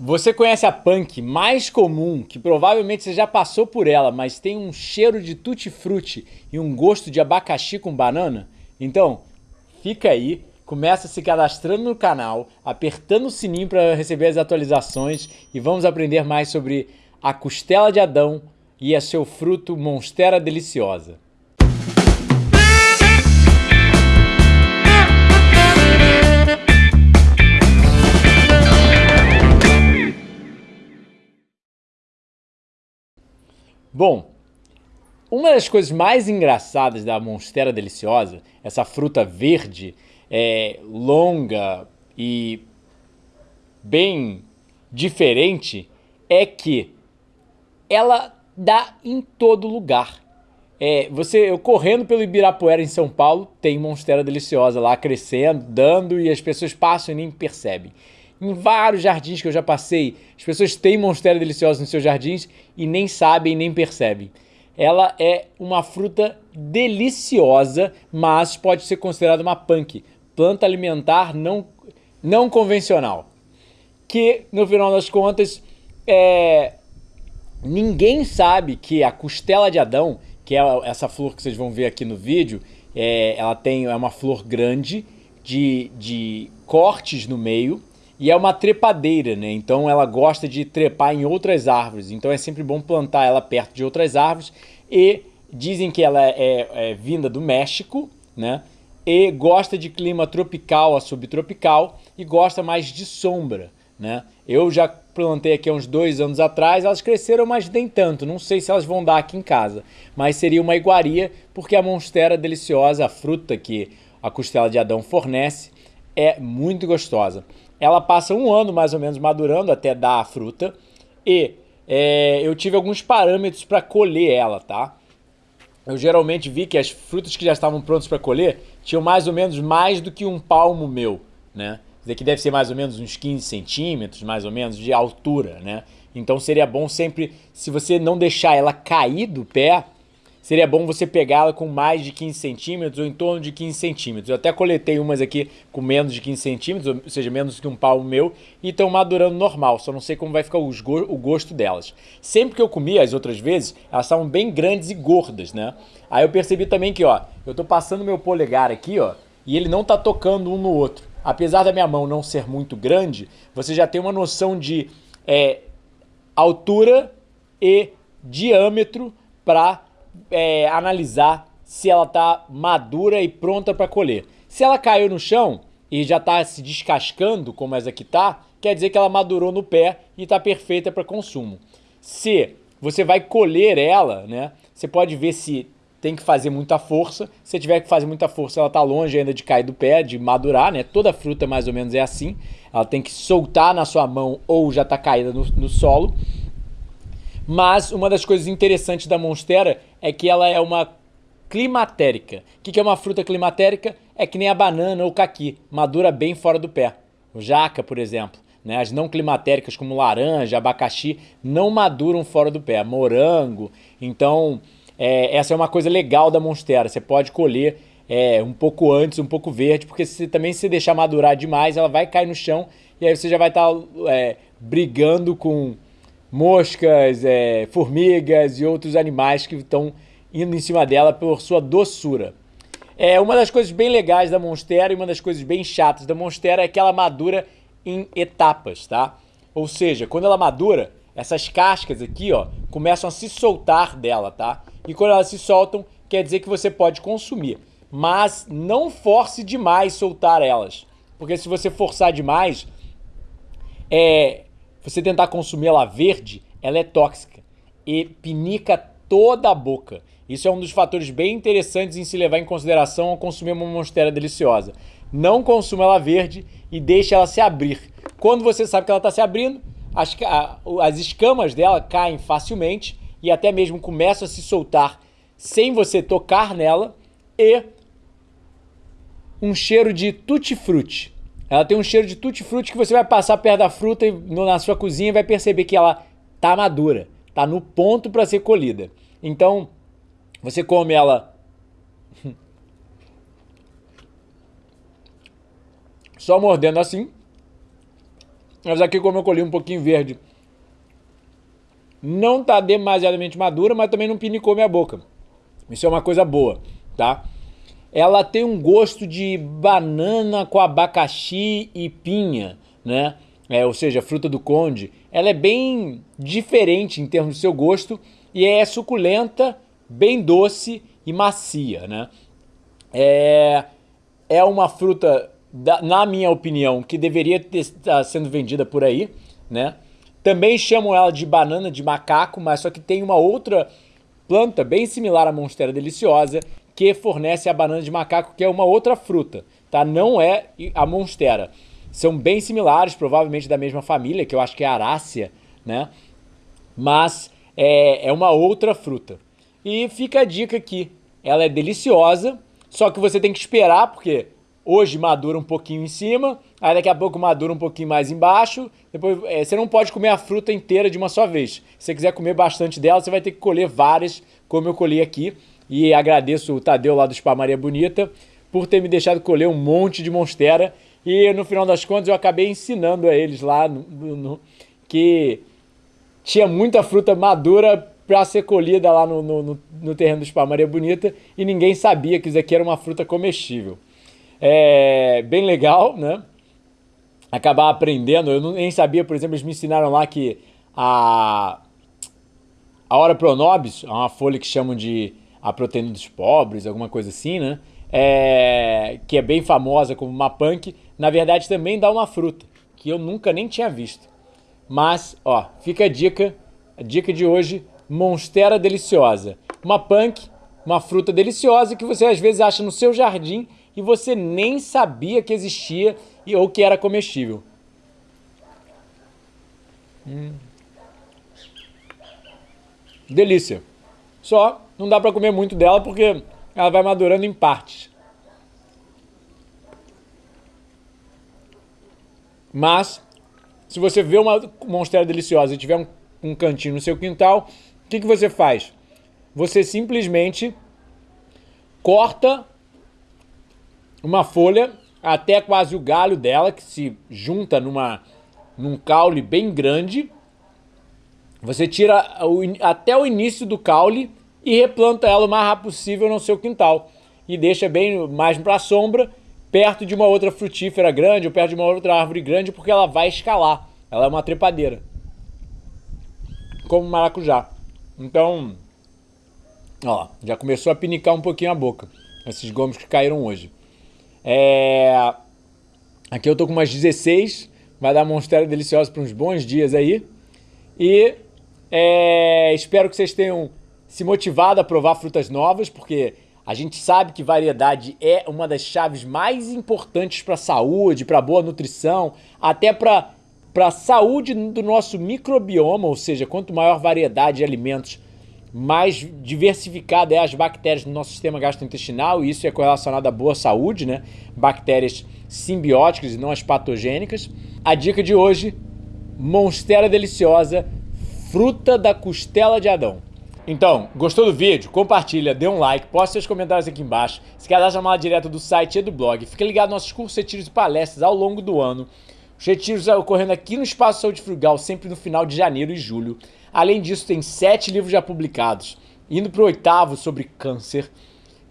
Você conhece a punk mais comum, que provavelmente você já passou por ela, mas tem um cheiro de tutti-frutti e um gosto de abacaxi com banana? Então, fica aí, começa se cadastrando no canal, apertando o sininho para receber as atualizações e vamos aprender mais sobre a costela de Adão e a seu fruto Monstera Deliciosa. Bom, uma das coisas mais engraçadas da Monstera Deliciosa, essa fruta verde, é, longa e bem diferente, é que ela dá em todo lugar. É, você, eu correndo pelo Ibirapuera em São Paulo, tem Monstera Deliciosa lá crescendo, dando e as pessoas passam e nem percebem. Em vários jardins que eu já passei, as pessoas têm Monstera Deliciosa nos seus jardins e nem sabem, nem percebem. Ela é uma fruta deliciosa, mas pode ser considerada uma punk, planta alimentar não, não convencional. Que, no final das contas, é, ninguém sabe que a costela de Adão, que é essa flor que vocês vão ver aqui no vídeo, é, ela tem é uma flor grande, de, de cortes no meio, e é uma trepadeira, né? Então ela gosta de trepar em outras árvores. Então é sempre bom plantar ela perto de outras árvores. E dizem que ela é, é vinda do México, né? E gosta de clima tropical a subtropical e gosta mais de sombra, né? Eu já plantei aqui há uns dois anos atrás, elas cresceram, mas nem tanto. Não sei se elas vão dar aqui em casa. Mas seria uma iguaria, porque a monstera deliciosa, a fruta que a costela de Adão fornece, é muito gostosa ela passa um ano mais ou menos madurando até dar a fruta e é, eu tive alguns parâmetros para colher ela, tá? Eu geralmente vi que as frutas que já estavam prontas para colher tinham mais ou menos mais do que um palmo meu, né? Isso daqui deve ser mais ou menos uns 15 centímetros, mais ou menos, de altura, né? Então seria bom sempre, se você não deixar ela cair do pé, seria bom você pegá-la com mais de 15 centímetros ou em torno de 15 centímetros. Eu até coletei umas aqui com menos de 15 centímetros, ou seja, menos que um palmo meu, e estão madurando normal, só não sei como vai ficar o gosto delas. Sempre que eu comi as outras vezes, elas estavam bem grandes e gordas, né? Aí eu percebi também que, ó, eu tô passando meu polegar aqui, ó, e ele não tá tocando um no outro. Apesar da minha mão não ser muito grande, você já tem uma noção de é, altura e diâmetro para é, analisar se ela está madura e pronta para colher. Se ela caiu no chão e já está se descascando, como essa aqui está, quer dizer que ela madurou no pé e está perfeita para consumo. Se você vai colher ela, né, você pode ver se tem que fazer muita força. Se tiver que fazer muita força, ela está longe ainda de cair do pé, de madurar, né? Toda fruta mais ou menos é assim. Ela tem que soltar na sua mão ou já está caída no, no solo. Mas uma das coisas interessantes da Monstera é que ela é uma climatérica. O que é uma fruta climatérica? É que nem a banana ou o caqui, madura bem fora do pé. O jaca, por exemplo. Né? As não climatéricas, como laranja, abacaxi, não maduram fora do pé. Morango. Então, é, essa é uma coisa legal da Monstera. Você pode colher é, um pouco antes, um pouco verde, porque se também se deixar madurar demais, ela vai cair no chão e aí você já vai estar tá, é, brigando com moscas, é, formigas e outros animais que estão indo em cima dela por sua doçura. É uma das coisas bem legais da Monstera e uma das coisas bem chatas da Monstera é que ela madura em etapas, tá? Ou seja, quando ela madura, essas cascas aqui, ó, começam a se soltar dela, tá? E quando elas se soltam, quer dizer que você pode consumir. Mas não force demais soltar elas. Porque se você forçar demais, é, você tentar consumir ela verde, ela é tóxica e pinica toda a boca. Isso é um dos fatores bem interessantes em se levar em consideração ao consumir uma monstera deliciosa. Não consuma ela verde e deixe ela se abrir. Quando você sabe que ela está se abrindo, as, as escamas dela caem facilmente e até mesmo começam a se soltar sem você tocar nela e um cheiro de tutti-frutti. Ela tem um cheiro de tutti-frutti que você vai passar perto da fruta e, no, na sua cozinha e vai perceber que ela tá madura, tá no ponto para ser colhida. Então, você come ela só mordendo assim. Mas aqui como eu colhi um pouquinho verde, não tá demasiadamente madura, mas também não pinicou minha boca. Isso é uma coisa boa, tá? Ela tem um gosto de banana com abacaxi e pinha, né? É, ou seja, fruta do conde. Ela é bem diferente em termos do seu gosto e é suculenta, bem doce e macia, né? É, é uma fruta, na minha opinião, que deveria estar sendo vendida por aí, né? Também chamam ela de banana de macaco, mas só que tem uma outra planta bem similar à monstera deliciosa que fornece a banana de macaco, que é uma outra fruta, tá? Não é a monstera. São bem similares, provavelmente da mesma família, que eu acho que é a arácea, né? Mas é, é uma outra fruta. E fica a dica aqui, ela é deliciosa, só que você tem que esperar, porque hoje madura um pouquinho em cima, aí daqui a pouco madura um pouquinho mais embaixo. Depois, é, você não pode comer a fruta inteira de uma só vez. Se você quiser comer bastante dela, você vai ter que colher várias, como eu colhi aqui. E agradeço o Tadeu lá do Spa Maria Bonita por ter me deixado colher um monte de monstera. E no final das contas eu acabei ensinando a eles lá no, no, que tinha muita fruta madura para ser colhida lá no, no, no terreno do Spa Maria Bonita e ninguém sabia que isso aqui era uma fruta comestível. É bem legal, né? Acabar aprendendo. Eu nem sabia, por exemplo, eles me ensinaram lá que a, a hora pronobis, é uma folha que chamam de a proteína dos pobres, alguma coisa assim, né? É, que é bem famosa como uma punk, na verdade também dá uma fruta, que eu nunca nem tinha visto. Mas, ó, fica a dica, a dica de hoje, Monstera deliciosa. Uma punk, uma fruta deliciosa que você às vezes acha no seu jardim e você nem sabia que existia e, ou que era comestível. Hum. Delícia. Só não dá para comer muito dela porque ela vai madurando em partes. Mas, se você vê uma monstera deliciosa e tiver um, um cantinho no seu quintal, o que, que você faz? Você simplesmente corta uma folha até quase o galho dela, que se junta numa, num caule bem grande. Você tira até o início do caule e replanta ela o mais rápido possível no seu quintal. E deixa bem mais para a sombra, perto de uma outra frutífera grande ou perto de uma outra árvore grande, porque ela vai escalar. Ela é uma trepadeira. Como maracujá. Então, ó, já começou a pinicar um pouquinho a boca. Esses gomos que caíram hoje. É... Aqui eu tô com umas 16, vai dar monstera deliciosa para uns bons dias aí. E é... espero que vocês tenham se motivado a provar frutas novas, porque a gente sabe que variedade é uma das chaves mais importantes para a saúde, para boa nutrição, até para a saúde do nosso microbioma, ou seja, quanto maior variedade de alimentos, mais diversificada é as bactérias no nosso sistema gastrointestinal, e isso é correlacionado à boa saúde, né? Bactérias simbióticas e não as patogênicas. A dica de hoje, Monstera Deliciosa, fruta da costela de Adão. Então, gostou do vídeo? Compartilha, dê um like, poste seus comentários aqui embaixo, se dar chamada direto do site e do blog, fique ligado nos nossos cursos, retiros e palestras ao longo do ano. Os retiros ocorrendo aqui no Espaço Saúde Frugal, sempre no final de janeiro e julho. Além disso, tem sete livros já publicados, indo para o oitavo sobre câncer.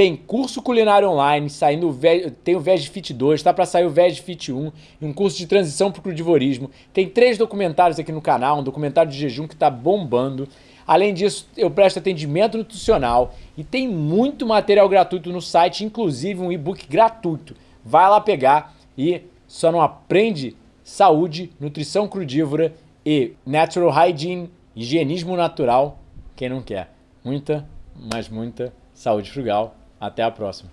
Tem curso culinário online, saindo tem o Veg Fit 2, está para sair o Veg Fit 1 e um curso de transição para o crudivorismo. Tem três documentários aqui no canal, um documentário de jejum que está bombando. Além disso, eu presto atendimento nutricional e tem muito material gratuito no site, inclusive um e-book gratuito. Vai lá pegar e só não aprende saúde, nutrição crudívora e natural hygiene, higienismo natural, quem não quer. Muita, mas muita saúde frugal. Até a próxima.